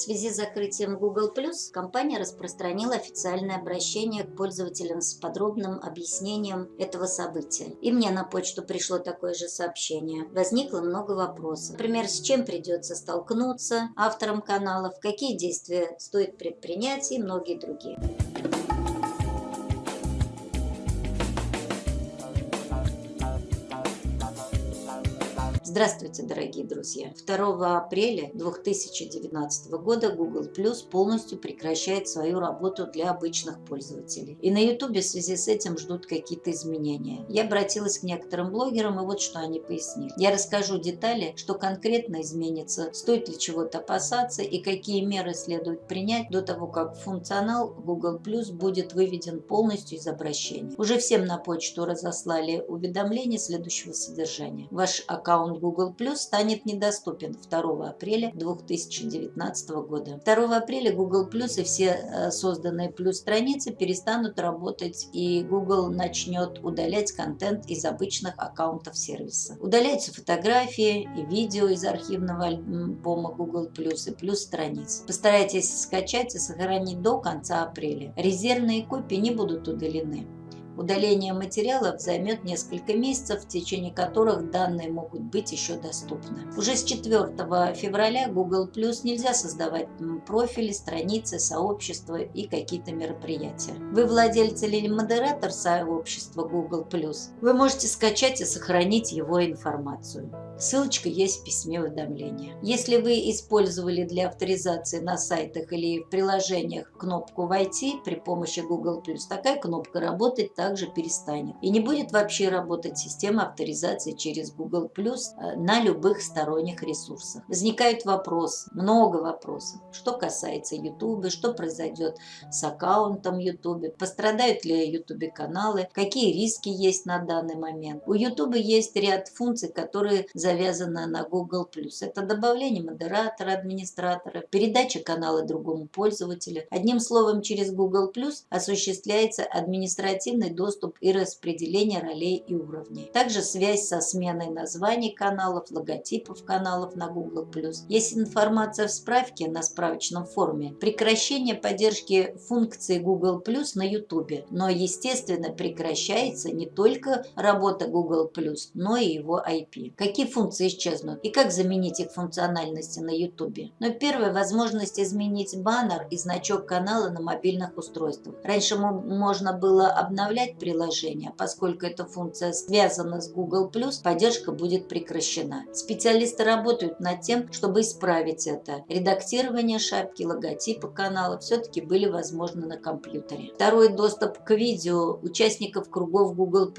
В связи с закрытием Google+, компания распространила официальное обращение к пользователям с подробным объяснением этого события. И мне на почту пришло такое же сообщение. Возникло много вопросов. Например, с чем придется столкнуться авторам каналов, какие действия стоит предпринять и многие другие. Здравствуйте, дорогие друзья! 2 апреля 2019 года Google Plus полностью прекращает свою работу для обычных пользователей. И на YouTube в связи с этим ждут какие-то изменения. Я обратилась к некоторым блогерам, и вот что они пояснили. Я расскажу детали, что конкретно изменится, стоит ли чего-то опасаться и какие меры следует принять до того, как функционал Google Plus будет выведен полностью из обращения. Уже всем на почту разослали уведомления следующего содержания. Ваш аккаунт Google Plus станет недоступен 2 апреля 2019 года. 2 апреля Google Plus и все э, созданные Plus страницы перестанут работать и Google начнет удалять контент из обычных аккаунтов сервиса. Удаляются фотографии и видео из архивного альбома Google Plus и Plus страниц. Постарайтесь скачать и сохранить до конца апреля. Резервные копии не будут удалены. Удаление материалов займет несколько месяцев, в течение которых данные могут быть еще доступны. Уже с 4 февраля Google Plus нельзя создавать профили, страницы, сообщества и какие-то мероприятия. Вы владелец или модератор сообщества Google Plus, вы можете скачать и сохранить его информацию. Ссылочка есть в письме уведомления. Если вы использовали для авторизации на сайтах или в приложениях кнопку «Войти» при помощи Google+, такая кнопка работать также перестанет. И не будет вообще работать система авторизации через Google+, э, на любых сторонних ресурсах. Возникает вопрос, много вопросов, что касается YouTube, что произойдет с аккаунтом YouTube, пострадают ли YouTube каналы, какие риски есть на данный момент. У YouTube есть ряд функций, которые за завязана на Google+. Это добавление модератора, администратора, передача канала другому пользователю. Одним словом, через Google+, осуществляется административный доступ и распределение ролей и уровней. Также связь со сменой названий каналов, логотипов каналов на Google+. Есть информация в справке на справочном форуме. Прекращение поддержки функции Google+, на YouTube. Но, естественно, прекращается не только работа Google+, но и его IP. Какие функции исчезнут и как заменить их функциональности на YouTube. Но первая возможность изменить баннер и значок канала на мобильных устройствах. Раньше можно было обновлять приложение, поскольку эта функция связана с Google+, поддержка будет прекращена. Специалисты работают над тем, чтобы исправить это. Редактирование шапки, логотипа канала все-таки были возможны на компьютере. Второй доступ к видео участников кругов Google+.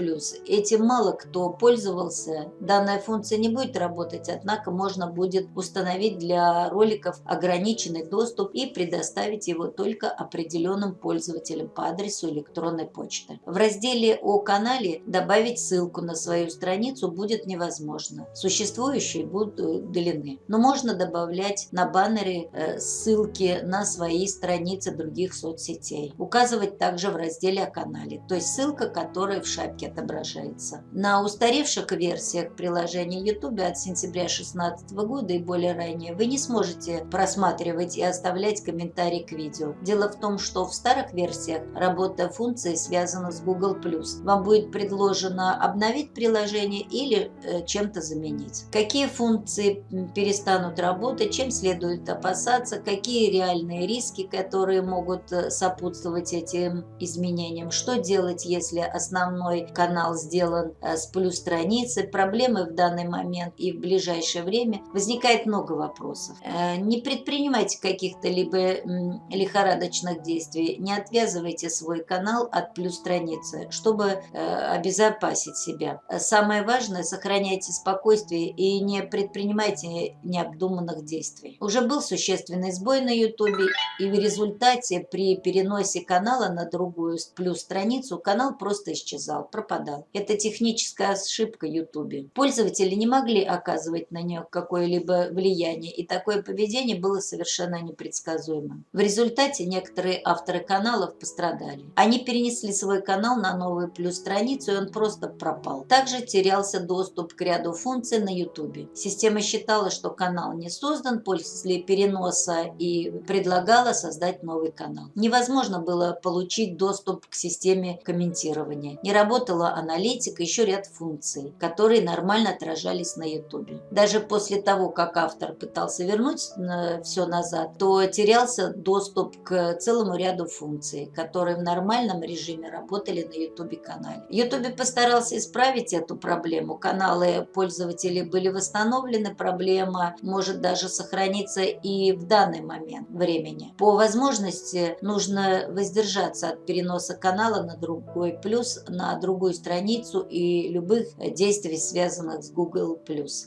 Этим мало кто пользовался. Данная функция не будет работать, однако можно будет установить для роликов ограниченный доступ и предоставить его только определенным пользователям по адресу электронной почты. В разделе о канале добавить ссылку на свою страницу будет невозможно. Существующие будут удалены. Но можно добавлять на баннеры э, ссылки на свои страницы других соцсетей. Указывать также в разделе о канале, то есть ссылка, которая в шапке отображается. На устаревших версиях приложения YouTube от сентября 2016 года и более ранее, вы не сможете просматривать и оставлять комментарии к видео. Дело в том, что в старых версиях работа функции связана с Google+. Вам будет предложено обновить приложение или э, чем-то заменить. Какие функции перестанут работать, чем следует опасаться, какие реальные риски, которые могут э, сопутствовать этим изменениям, что делать, если основной канал сделан э, с плюс страницы, проблемы в данный момент и в ближайшее время возникает много вопросов. Не предпринимайте каких-то либо лихорадочных действий, не отвязывайте свой канал от плюс страницы, чтобы э, обезопасить себя. Самое важное, сохраняйте спокойствие и не предпринимайте необдуманных действий. Уже был существенный сбой на YouTube, и в результате при переносе канала на другую плюс страницу канал просто исчезал, пропадал. Это техническая ошибка YouTube. Пользователи не могли оказывать на нее какое-либо влияние, и такое поведение было совершенно непредсказуемым. В результате некоторые авторы каналов пострадали. Они перенесли свой канал канал на новую плюс страницу, и он просто пропал. Также терялся доступ к ряду функций на YouTube. Система считала, что канал не создан после переноса и предлагала создать новый канал. Невозможно было получить доступ к системе комментирования. Не работала аналитика, еще ряд функций, которые нормально отражались на YouTube. Даже после того, как автор пытался вернуть э, все назад, то терялся доступ к целому ряду функций, которые в нормальном режиме работали на YouTube канале. YouTube постарался исправить эту проблему. Каналы пользователей были восстановлены, проблема может даже сохраниться и в данный момент времени. По возможности нужно воздержаться от переноса канала на другой плюс, на другую страницу и любых действий, связанных с Google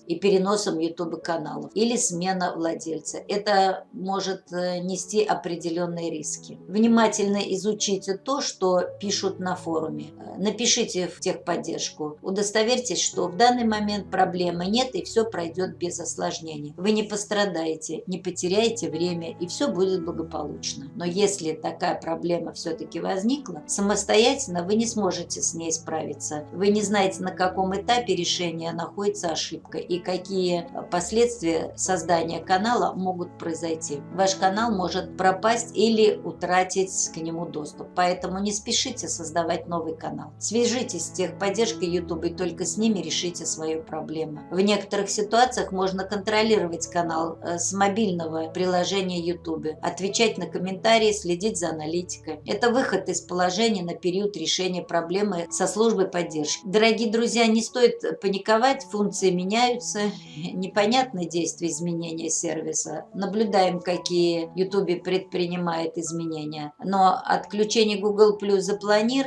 и переносом YouTube каналов или смена владельца. Это может э, нести определенные риски. Внимательно изучите то, что пишут на форуме. Напишите в техподдержку. Удостоверьтесь, что в данный момент проблемы нет и все пройдет без осложнений. Вы не пострадаете, не потеряете время и все будет благополучно. Но если такая проблема все-таки возникла, самостоятельно вы не сможете с ней справиться. Вы не знаете, на каком этапе решения находится ошибка и какие последствия создания канала могут произойти. Ваш канал может пропасть или утратить к нему доступ. Поэтому не спешите создавать новый канал. Свяжитесь с техподдержкой YouTube и только с ними решите свою проблему. В некоторых ситуациях можно контролировать канал э, с мобильного приложения YouTube, отвечать на комментарии, следить за аналитикой. Это выход из положения на период решения проблемы со службой поддержки. Дорогие друзья, не стоит паниковать, функции меняются, непонятны действия изменения сервиса. Наблюдаем, какие YouTube предпринимает изменения. Но отключение Google Plus запланировано,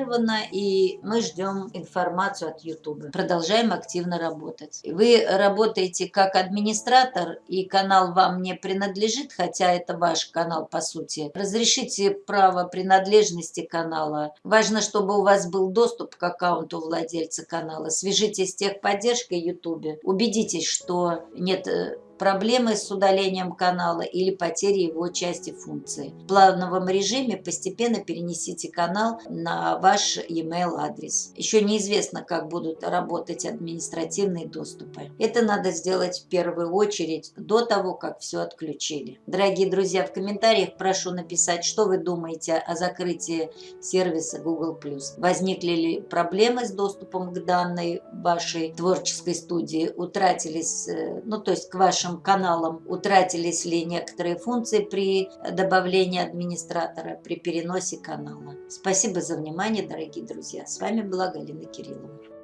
и мы ждем информацию от YouTube. Продолжаем активно работать. Вы работаете как администратор, и канал вам не принадлежит, хотя это ваш канал по сути. Разрешите право принадлежности канала. Важно, чтобы у вас был доступ к аккаунту владельца канала. Свяжитесь с техподдержкой YouTube. Убедитесь, что нет э, проблемы с удалением канала или потери его части функции. В плавном режиме постепенно перенесите канал на ваш e-mail адрес. Еще неизвестно, как будут работать административные доступы. Это надо сделать в первую очередь до того, как все отключили. Дорогие друзья, в комментариях прошу написать, что вы думаете о закрытии сервиса Google+. Возникли ли проблемы с доступом к данной вашей творческой студии? Утратились, э, ну то есть к вашим нашим каналам утратились ли некоторые функции при добавлении администратора, при переносе канала. Спасибо за внимание, дорогие друзья. С вами была Галина Кириллова.